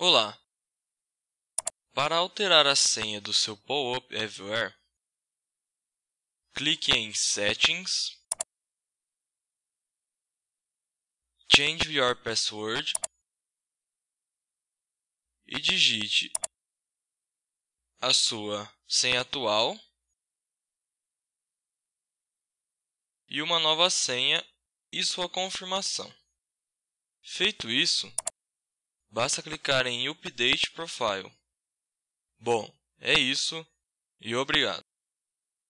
Olá! Para alterar a senha do seu Pop-up Everywhere, clique em Settings, Change Your Password e digite a sua senha atual e uma nova senha e sua confirmação. Feito isso, basta clicar em Update Profile. Bom, é isso e obrigado.